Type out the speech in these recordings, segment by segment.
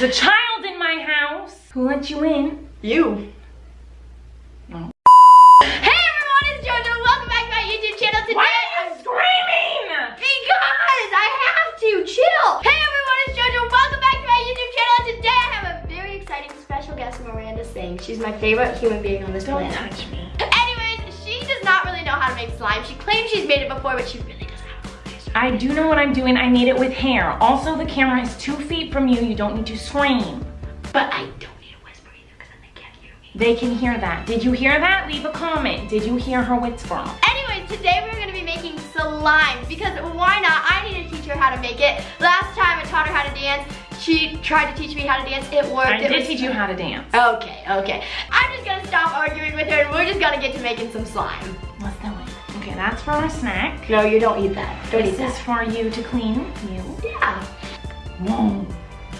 There's a child in my house. Who let you in? You. No. Hey everyone, it's JoJo. Welcome back to my YouTube channel today. Why are you screaming? Because I have to. Chill. Hey everyone, it's JoJo. Welcome back to my YouTube channel. Today I have a very exciting special guest, Miranda Sings. She's my favorite human being on this Don't planet. touch me. Anyways, she does not really know how to make slime. She claims she's made it before, but she really I do know what I'm doing. I made it with hair. Also, the camera is two feet from you. You don't need to scream. But I don't need to whisper either because then they can't hear me. They can hear that. Did you hear that? Leave a comment. Did you hear her whisper? Anyways, today we're gonna be making slime because why not? I need to teach her how to make it. Last time I taught her how to dance. She tried to teach me how to dance. It worked. I it did teach you how to dance. Okay, okay. I'm just gonna stop arguing with her and we're just gonna get to making some slime. Let's do it. Okay, that's for our snack. No, you don't eat that. Don't This eat is for you to clean. You. Yeah, Whoa.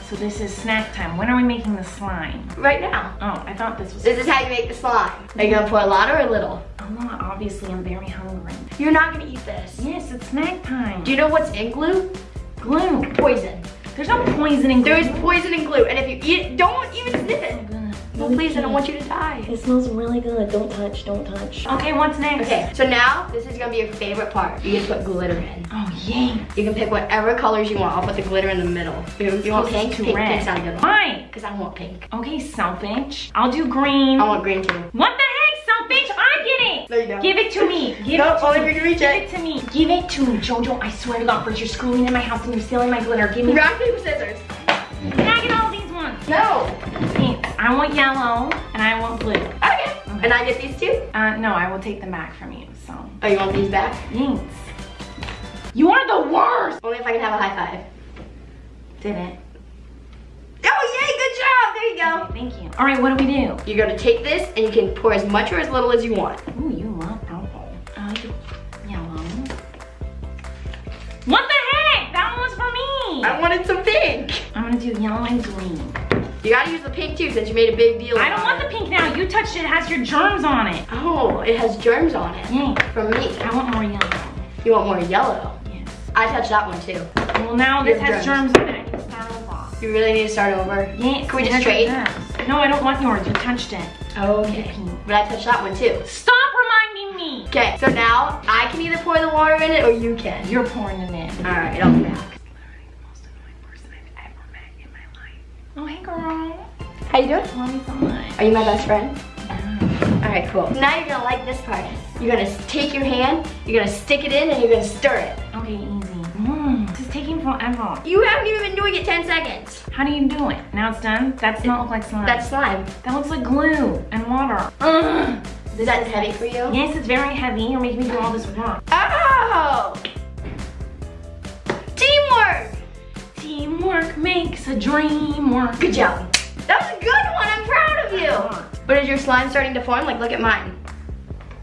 So this is snack time. When are we making the slime? right now. Oh, I thought this was. This is how you make the slime. Are you gonna pour a lot or a little? I'm not. Obviously, I'm very hungry. You're not gonna eat this. Yes, it's snack time. Do you know what's in glue? glue? Poison. There's no poison in glue. There is poison in glue, and if you eat it, don't even sniff it. No, please, I don't want you to die. It smells really good. Don't touch. Don't touch. Okay, what's next? Okay, so now this is gonna be your favorite part. You get to put glitter in. Oh yay. You can pick whatever colors you want. I'll put the glitter in the middle. You, you want Closest pink? to Pink, red. pink's not a good one. Why? Because I want pink. Okay, selfish. I'll do green. I want green too. What the heck, selfish? I get it. There you go. Give it to me. Give No, it to only me. if you can reach Give it. it to me. Give it to me, Jojo. I swear to God, first you're screwing in my house and you're stealing my glitter. Give me. Rock, paper, scissors. Can I get all these ones? No. Thanks. I want yellow and I want blue. Okay. And I get these two? Uh, no, I will take them back from you. So, Oh, you want these back? thanks. You are the worst. Only if I can have a high five. Did it? Oh, yay, good job. There you go. Okay, thank you. All right, what do we do? You're gonna take this and you can pour as much or as little as you want. Ooh, you love purple. I like yellow. What the heck? That one was for me. I wanted some pink. I'm gonna do yellow and green. You gotta use the pink too since you made a big deal I don't want it. the pink now. You touched it. It has your germs on it. Oh, it has germs on it. Yay. From me. I want more yellow. You want more yellow? Yes. I touched that one too. Well, now this has germs germs. on it. I can start over. You really need to start over. Yeah. Can we just trade? No, I don't want yours. You touched it. Okay. But I touched that one too. Stop reminding me. Okay, so now I can either pour the water in it or you can. You're pouring it in. All right, I'll be back. the most annoying person I've ever met in my life. Oh, hey, girl. How you doing? Love you so much. Are you my best friend? Yeah. All right, cool. Now you're gonna like this part. You're gonna take your hand, you're gonna stick it in, and you're gonna stir it. Okay, easy. Mm, this is taking forever. You haven't even been doing it 10 seconds. How do you do it? Now it's done? That does not look like slime. That's slime. that looks like glue and water. Ugh. Is that heavy for you? Yes, it's very heavy. You're making me do all this work. Oh! Teamwork makes a dream work. Good job. That was a good one, I'm proud of you. But is your slime starting to form? Like, look at mine.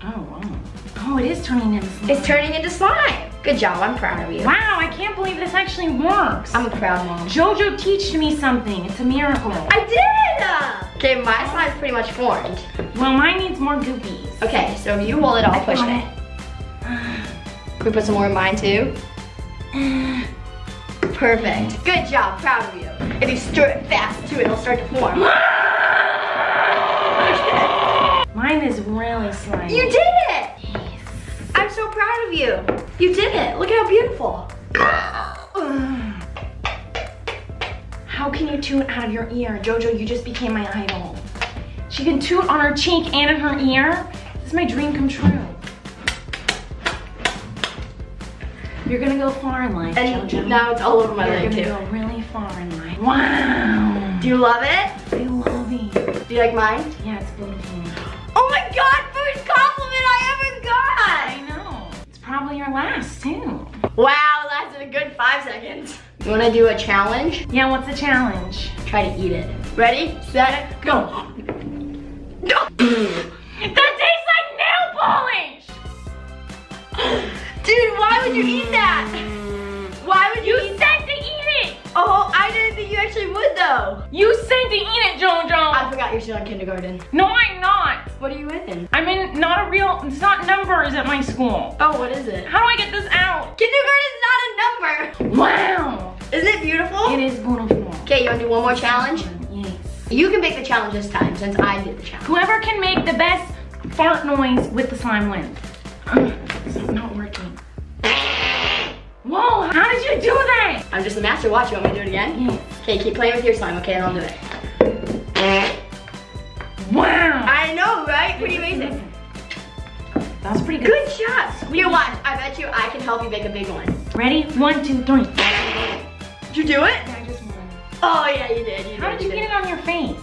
Oh, wow. Oh, it is turning into slime. It's turning into slime. Good job, I'm proud of you. Wow, I can't believe this actually works. I'm a proud mom. Jojo teached me something. It's a miracle. I did! Okay, my slime's pretty much formed. Well, mine needs more goopies. Okay, so if you hold it, I'll push it. Can we put some more in mine too? Perfect. Good job, proud of you. If you stir it fast too, it'll start to form. Mine is really slimy. You did it! I'm so proud of you. You did it. Look at how beautiful. How can you toot out of your ear? Jojo, you just became my idol. She can toot on her cheek and in her ear. This is my dream come true. You're gonna go far in life, And Jojo. now it's all over my You're leg gonna too. go really far in life. Wow. Do you love it? I love it. Do you like mine? Yeah, it's beautiful. Oh my god, first compliment I ever got! I know. It's probably your last too. Wow, lasted a good five seconds. You wanna do a challenge? Yeah, what's the challenge? Try to eat it. Ready, set, go. To eat it, Jojo! I forgot you're still in kindergarten. no, I'm not. What are you in? I'm in not a real, it's not numbers at my school. Oh, what is it? How do I get this out? Kindergarten is not a number. Wow! Isn't it beautiful? It is beautiful. Okay, you wanna do one more challenge? Yes. You can make the challenge this time since I did the challenge. Whoever can make the best fart noise with the slime wins. It's not working. Whoa, how did you do that? I'm just a master. Watch. You want me to do it again? Yes. Okay, keep playing with your slime. Okay, and I'll do it. Wow. I know, right? Pretty amazing. That was pretty good. Good shot. Here, watch. I bet you I can help you make a big one. Ready? One, two, three. Did you do it? I just won. Oh yeah, you did. You How did you get it on your face?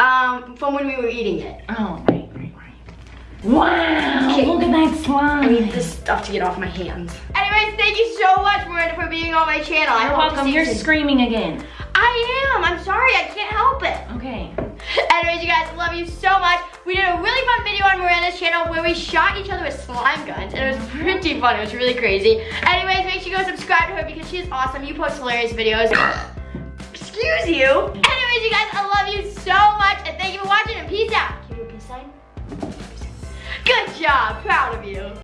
Um, from when we were eating it. Oh, right, right, right. Wow, Okay. look at that slime. I need this stuff to get off my hands. Anyways, thank you so much, Miranda, for being on my channel. You're hope to welcome. You're screaming again. I am. I'm sorry. I can't help it. Okay. Anyways, you guys, love you so much. We did a really fun video on Miranda's channel where we shot each other with slime guns, and it was pretty fun. It was really crazy. Anyways, make sure you go subscribe to her because she's awesome. You post hilarious videos. Excuse you. Anyways, you guys, I love you so much, and thank you for watching, and peace out. Can you peace sign? Good job. Proud of you.